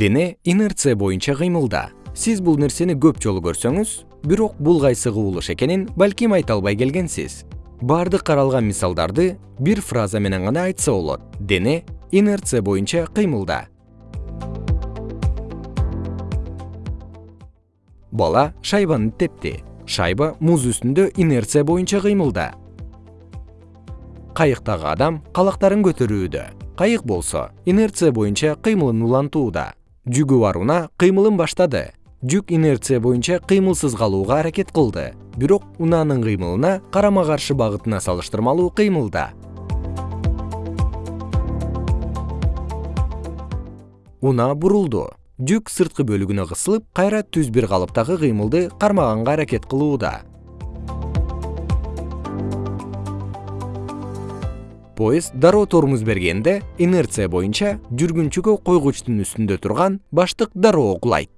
дене инерция боюнча кыймылда. Сиз бул нерсени көп жолу көрсөңүз бирок бул кайсы кубулуш экенин балким айта албай келгенсиз. Баардык каралган мисалдарды бир фраза менен гана айтса болот. Дене инерция боюнча кыймылда. Бала шайбаны тепти шайба муз үстүндө инерция боюнча кыймылда. Кайыктагы адам калактарын көтөрүүдө. Кайык болсо инерция боюнча кыймылын улантууда жүгү бар кыймылын баштады. Жүк инерция боюнча кыймылсыз калууга аракет кылды. Бирок унаанын кыймылына карама каршы багытына салыштырмалуу кыймылда. Унаа бурулду. Жүк сырткы бөлүгүнө кысылып кайра түз бир калыптагы кыймылды кармаганга аракет кылууда поезд дароо тормуз бергенде инерция боюнча жүргүнчүгө койгучтун үстүндө турган баштык дароо кулайт